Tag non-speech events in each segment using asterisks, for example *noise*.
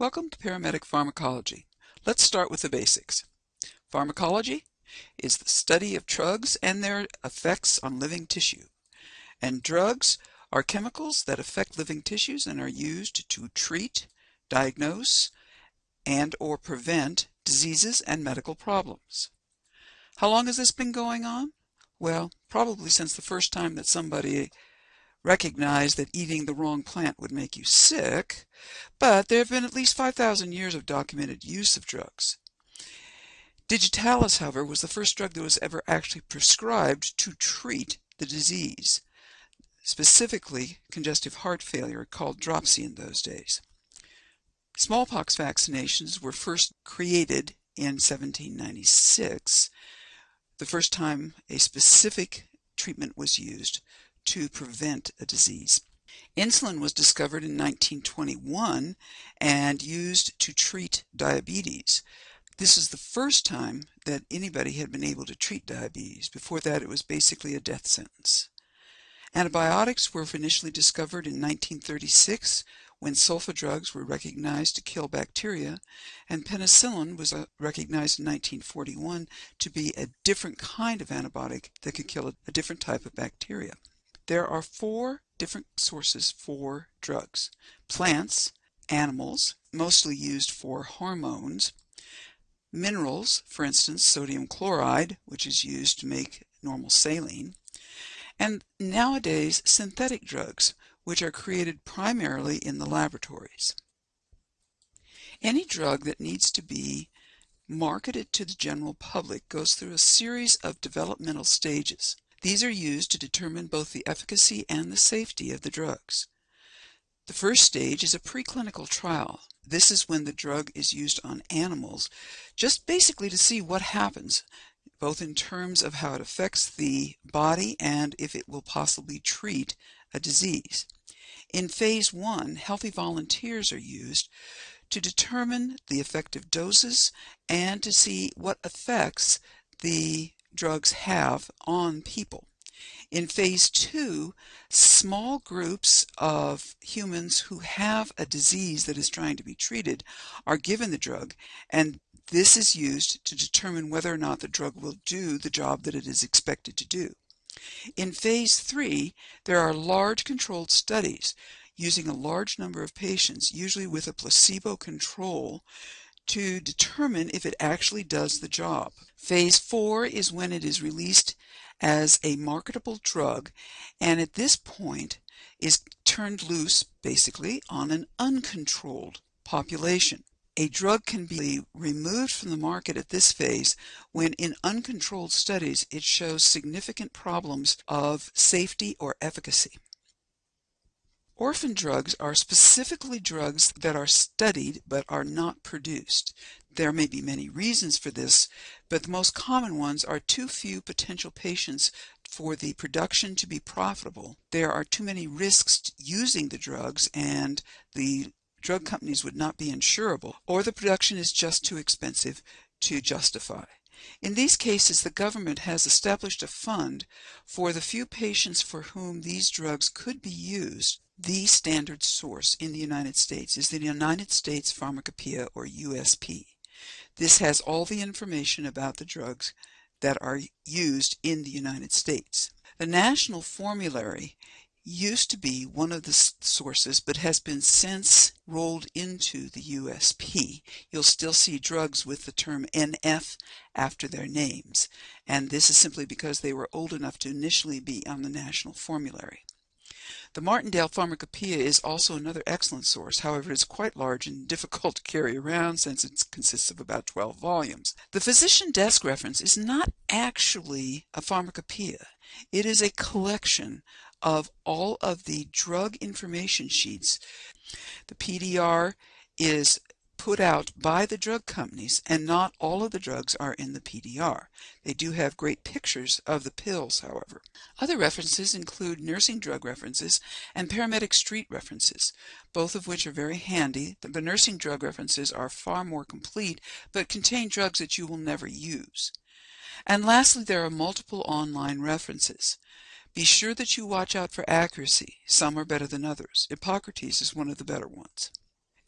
Welcome to Paramedic Pharmacology. Let's start with the basics. Pharmacology is the study of drugs and their effects on living tissue. And drugs are chemicals that affect living tissues and are used to treat, diagnose, and or prevent diseases and medical problems. How long has this been going on? Well, probably since the first time that somebody recognize that eating the wrong plant would make you sick, but there have been at least 5,000 years of documented use of drugs. Digitalis, however, was the first drug that was ever actually prescribed to treat the disease, specifically congestive heart failure, called dropsy in those days. Smallpox vaccinations were first created in 1796, the first time a specific treatment was used to prevent a disease. Insulin was discovered in 1921 and used to treat diabetes. This is the first time that anybody had been able to treat diabetes. Before that, it was basically a death sentence. Antibiotics were initially discovered in 1936 when sulfa drugs were recognized to kill bacteria, and penicillin was uh, recognized in 1941 to be a different kind of antibiotic that could kill a different type of bacteria. There are four different sources for drugs. Plants, animals, mostly used for hormones, minerals, for instance, sodium chloride, which is used to make normal saline, and nowadays synthetic drugs, which are created primarily in the laboratories. Any drug that needs to be marketed to the general public goes through a series of developmental stages. These are used to determine both the efficacy and the safety of the drugs. The first stage is a preclinical trial. This is when the drug is used on animals, just basically to see what happens, both in terms of how it affects the body and if it will possibly treat a disease. In phase one, healthy volunteers are used to determine the effective doses and to see what effects the drugs have on people. In phase two, small groups of humans who have a disease that is trying to be treated are given the drug, and this is used to determine whether or not the drug will do the job that it is expected to do. In phase three, there are large controlled studies using a large number of patients, usually with a placebo control, to determine if it actually does the job. Phase four is when it is released as a marketable drug and at this point is turned loose basically on an uncontrolled population. A drug can be removed from the market at this phase when in uncontrolled studies it shows significant problems of safety or efficacy. Orphan drugs are specifically drugs that are studied but are not produced. There may be many reasons for this, but the most common ones are too few potential patients for the production to be profitable. There are too many risks using the drugs and the drug companies would not be insurable, or the production is just too expensive to justify. In these cases, the government has established a fund for the few patients for whom these drugs could be used the standard source in the United States is the United States Pharmacopoeia or USP. This has all the information about the drugs that are used in the United States. The National Formulary used to be one of the sources but has been since rolled into the USP. You'll still see drugs with the term NF after their names, and this is simply because they were old enough to initially be on the National Formulary. The Martindale Pharmacopoeia is also another excellent source, however it is quite large and difficult to carry around since it consists of about 12 volumes. The physician desk reference is not actually a pharmacopoeia. It is a collection of all of the drug information sheets. The PDR is put out by the drug companies, and not all of the drugs are in the PDR. They do have great pictures of the pills, however. Other references include nursing drug references and paramedic street references, both of which are very handy. The nursing drug references are far more complete, but contain drugs that you will never use. And lastly, there are multiple online references. Be sure that you watch out for accuracy. Some are better than others. Epocrates is one of the better ones.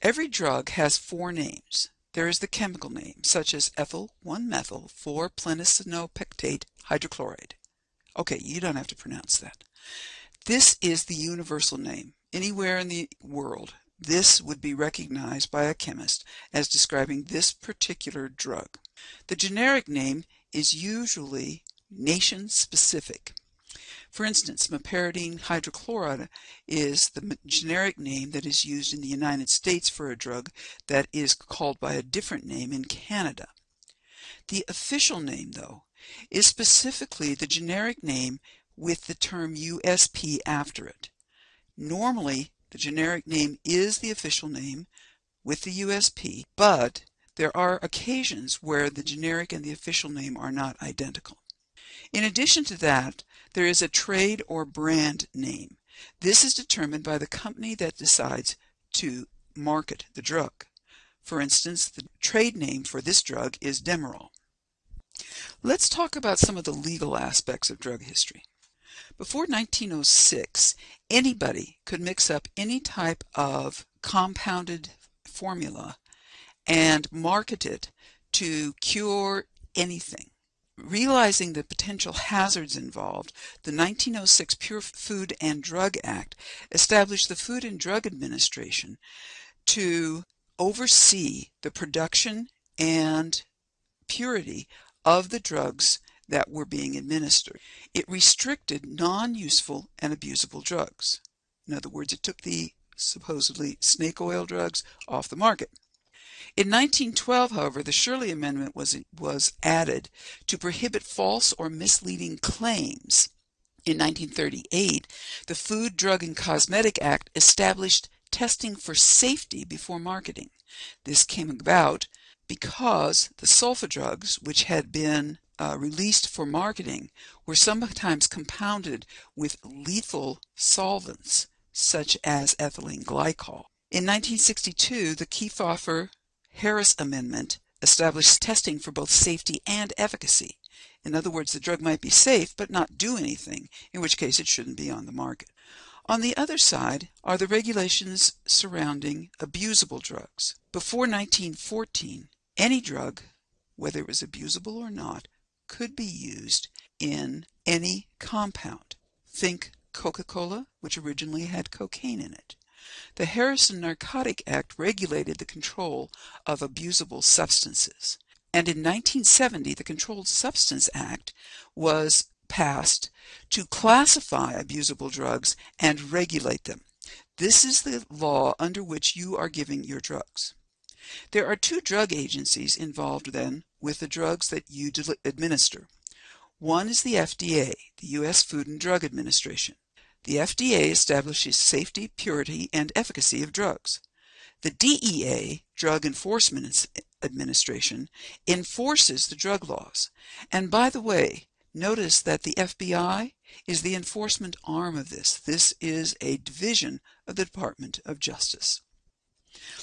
Every drug has four names. There is the chemical name, such as ethyl 1-methyl-4-plenicitinopectate hydrochloride. Okay, you don't have to pronounce that. This is the universal name. Anywhere in the world, this would be recognized by a chemist as describing this particular drug. The generic name is usually nation-specific. For instance, meperidine hydrochloride is the generic name that is used in the United States for a drug that is called by a different name in Canada. The official name, though, is specifically the generic name with the term USP after it. Normally, the generic name is the official name with the USP, but there are occasions where the generic and the official name are not identical. In addition to that, there is a trade or brand name. This is determined by the company that decides to market the drug. For instance, the trade name for this drug is Demerol. Let's talk about some of the legal aspects of drug history. Before 1906, anybody could mix up any type of compounded formula and market it to cure anything. Realizing the potential hazards involved, the 1906 Pure Food and Drug Act established the Food and Drug Administration to oversee the production and purity of the drugs that were being administered. It restricted non-useful and abusable drugs. In other words, it took the supposedly snake oil drugs off the market. In 1912, however, the Sherley Amendment was, was added to prohibit false or misleading claims. In 1938, the Food, Drug, and Cosmetic Act established testing for safety before marketing. This came about because the sulfa drugs, which had been uh, released for marketing, were sometimes compounded with lethal solvents, such as ethylene glycol. In 1962, the Kefauver Harris Amendment established testing for both safety and efficacy. In other words, the drug might be safe but not do anything, in which case it shouldn't be on the market. On the other side are the regulations surrounding abusable drugs. Before 1914, any drug, whether it was abusable or not, could be used in any compound. Think Coca-Cola, which originally had cocaine in it. The Harrison Narcotic Act regulated the control of abusable substances. And in 1970, the Controlled Substance Act was passed to classify abusable drugs and regulate them. This is the law under which you are giving your drugs. There are two drug agencies involved then with the drugs that you administer. One is the FDA, the U.S. Food and Drug Administration. The FDA establishes safety, purity, and efficacy of drugs. The DEA, Drug Enforcement Administration, enforces the drug laws. And by the way, notice that the FBI is the enforcement arm of this. This is a division of the Department of Justice.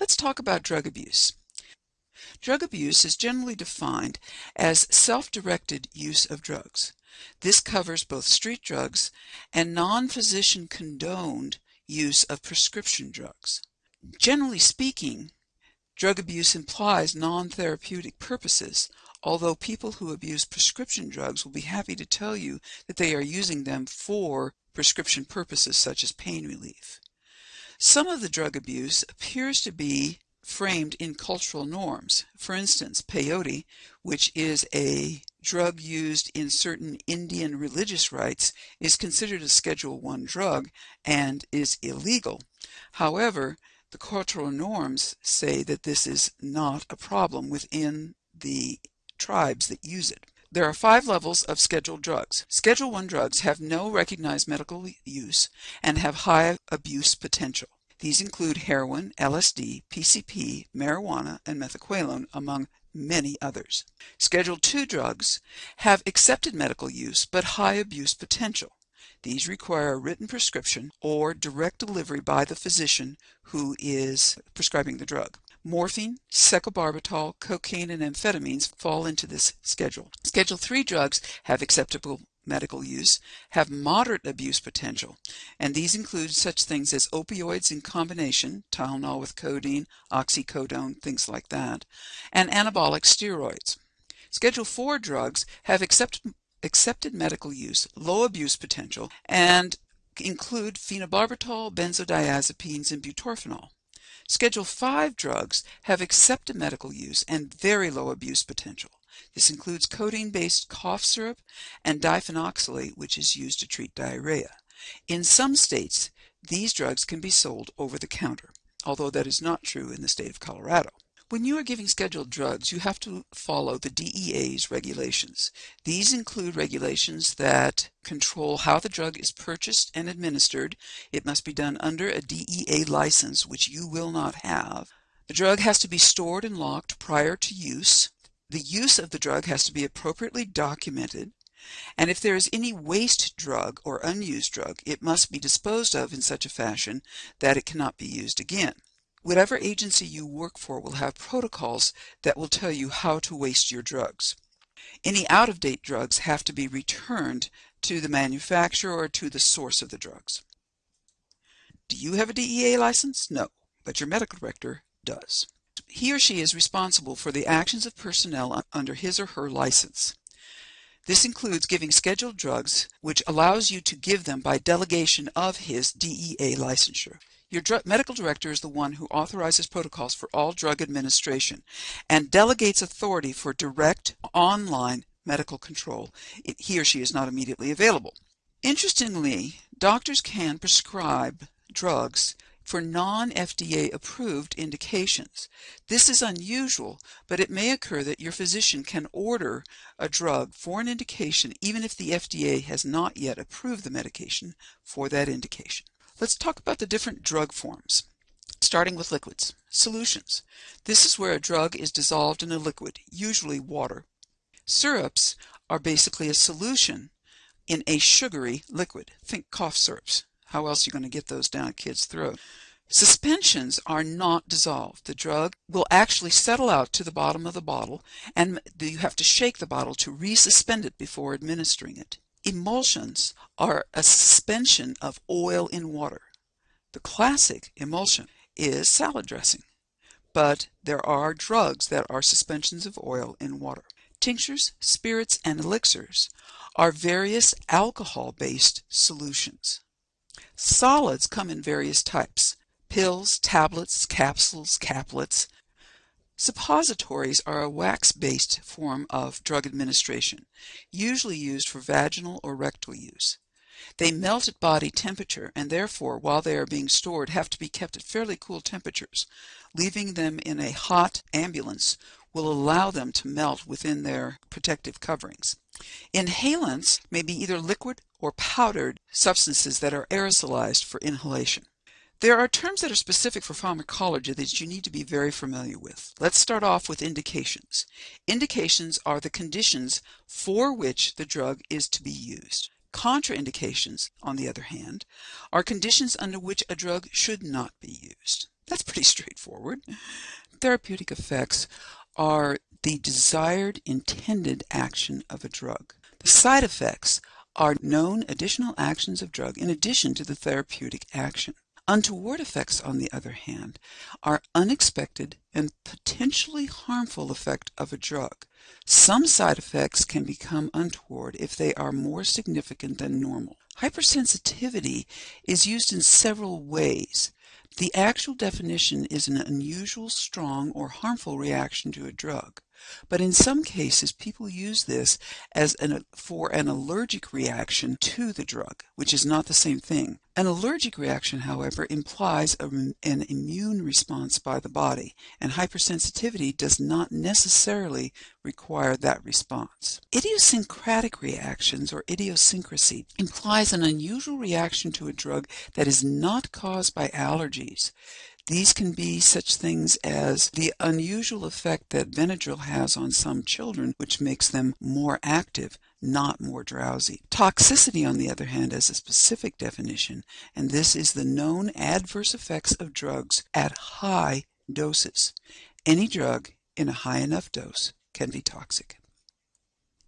Let's talk about drug abuse. Drug abuse is generally defined as self-directed use of drugs. This covers both street drugs and non-physician condoned use of prescription drugs. Generally speaking, drug abuse implies non-therapeutic purposes, although people who abuse prescription drugs will be happy to tell you that they are using them for prescription purposes such as pain relief. Some of the drug abuse appears to be framed in cultural norms. For instance, peyote, which is a drug used in certain Indian religious rites, is considered a Schedule 1 drug and is illegal. However, the cultural norms say that this is not a problem within the tribes that use it. There are five levels of scheduled drugs. Schedule 1 drugs have no recognized medical use and have high abuse potential. These include heroin, LSD, PCP, marijuana, and methaqualone, among many others. Schedule II drugs have accepted medical use but high abuse potential. These require a written prescription or direct delivery by the physician who is prescribing the drug. Morphine, secobarbital, cocaine, and amphetamines fall into this schedule. Schedule III drugs have acceptable medical use have moderate abuse potential, and these include such things as opioids in combination, Tylenol with codeine, oxycodone, things like that, and anabolic steroids. Schedule 4 drugs have accepted, accepted medical use, low abuse potential, and include phenobarbital, benzodiazepines, and butorphanol. Schedule 5 drugs have accepted medical use and very low abuse potential. This includes codeine-based cough syrup and diphenoxylate, which is used to treat diarrhea. In some states, these drugs can be sold over the counter, although that is not true in the state of Colorado. When you are giving scheduled drugs, you have to follow the DEA's regulations. These include regulations that control how the drug is purchased and administered. It must be done under a DEA license, which you will not have. The drug has to be stored and locked prior to use. The use of the drug has to be appropriately documented. And if there is any waste drug or unused drug, it must be disposed of in such a fashion that it cannot be used again. Whatever agency you work for will have protocols that will tell you how to waste your drugs. Any out-of-date drugs have to be returned to the manufacturer or to the source of the drugs. Do you have a DEA license? No, but your medical director does. He or she is responsible for the actions of personnel under his or her license. This includes giving scheduled drugs, which allows you to give them by delegation of his DEA licensure. Your medical director is the one who authorizes protocols for all drug administration and delegates authority for direct online medical control. He or she is not immediately available. Interestingly, doctors can prescribe drugs for non-FDA approved indications. This is unusual, but it may occur that your physician can order a drug for an indication even if the FDA has not yet approved the medication for that indication. Let's talk about the different drug forms, starting with liquids. Solutions. This is where a drug is dissolved in a liquid, usually water. Syrups are basically a solution in a sugary liquid. Think cough syrups. How else are you going to get those down a kid's throat? Suspensions are not dissolved. The drug will actually settle out to the bottom of the bottle, and you have to shake the bottle to resuspend it before administering it. Emulsions are a suspension of oil in water. The classic emulsion is salad dressing, but there are drugs that are suspensions of oil in water. Tinctures, spirits, and elixirs are various alcohol-based solutions. Solids come in various types pills, tablets, capsules, caplets, Suppositories are a wax-based form of drug administration, usually used for vaginal or rectal use. They melt at body temperature and therefore, while they are being stored, have to be kept at fairly cool temperatures. Leaving them in a hot ambulance will allow them to melt within their protective coverings. Inhalants may be either liquid or powdered substances that are aerosolized for inhalation. There are terms that are specific for pharmacology that you need to be very familiar with. Let's start off with indications. Indications are the conditions for which the drug is to be used. Contraindications, on the other hand, are conditions under which a drug should not be used. That's pretty *laughs* straightforward. Therapeutic effects are the desired intended action of a drug. The side effects are known additional actions of drug in addition to the therapeutic action. Untoward effects, on the other hand, are unexpected and potentially harmful effect of a drug. Some side effects can become untoward if they are more significant than normal. Hypersensitivity is used in several ways. The actual definition is an unusual, strong, or harmful reaction to a drug. But in some cases, people use this as an, for an allergic reaction to the drug, which is not the same thing. An allergic reaction, however, implies a, an immune response by the body, and hypersensitivity does not necessarily require that response. Idiosyncratic reactions, or idiosyncrasy, implies an unusual reaction to a drug that is not caused by allergies. These can be such things as the unusual effect that Benadryl has on some children, which makes them more active, not more drowsy. Toxicity, on the other hand, has a specific definition, and this is the known adverse effects of drugs at high doses. Any drug in a high enough dose can be toxic.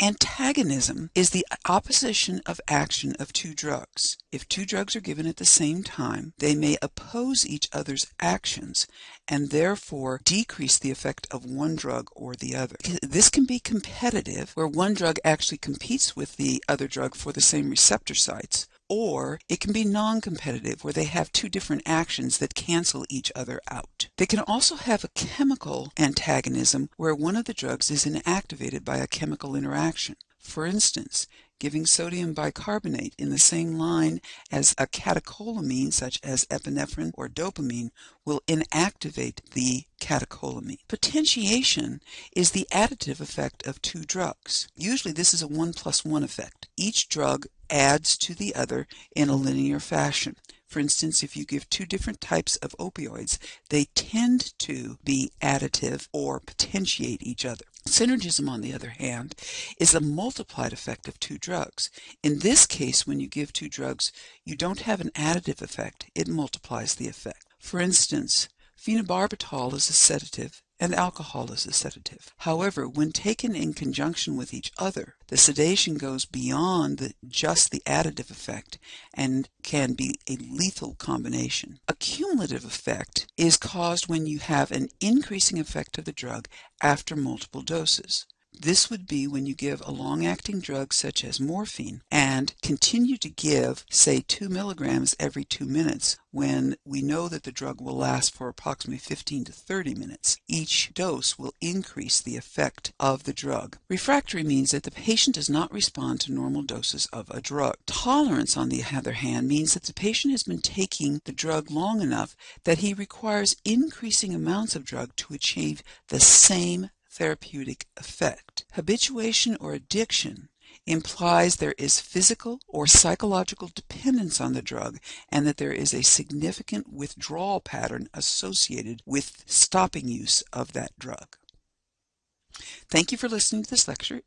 Antagonism is the opposition of action of two drugs. If two drugs are given at the same time, they may oppose each other's actions and therefore decrease the effect of one drug or the other. This can be competitive, where one drug actually competes with the other drug for the same receptor sites, or it can be non-competitive where they have two different actions that cancel each other out. They can also have a chemical antagonism where one of the drugs is inactivated by a chemical interaction. For instance, giving sodium bicarbonate in the same line as a catecholamine such as epinephrine or dopamine will inactivate the catecholamine. Potentiation is the additive effect of two drugs. Usually this is a 1 plus 1 effect. Each drug adds to the other in a linear fashion. For instance, if you give two different types of opioids, they tend to be additive or potentiate each other. Synergism, on the other hand, is a multiplied effect of two drugs. In this case, when you give two drugs, you don't have an additive effect, it multiplies the effect. For instance, phenobarbital is a sedative and alcohol is a sedative. However, when taken in conjunction with each other, the sedation goes beyond the, just the additive effect and can be a lethal combination. A cumulative effect is caused when you have an increasing effect of the drug after multiple doses. This would be when you give a long-acting drug such as morphine and continue to give, say, 2 milligrams every 2 minutes when we know that the drug will last for approximately 15 to 30 minutes. Each dose will increase the effect of the drug. Refractory means that the patient does not respond to normal doses of a drug. Tolerance, on the other hand, means that the patient has been taking the drug long enough that he requires increasing amounts of drug to achieve the same therapeutic effect. Habituation or addiction implies there is physical or psychological dependence on the drug and that there is a significant withdrawal pattern associated with stopping use of that drug. Thank you for listening to this lecture.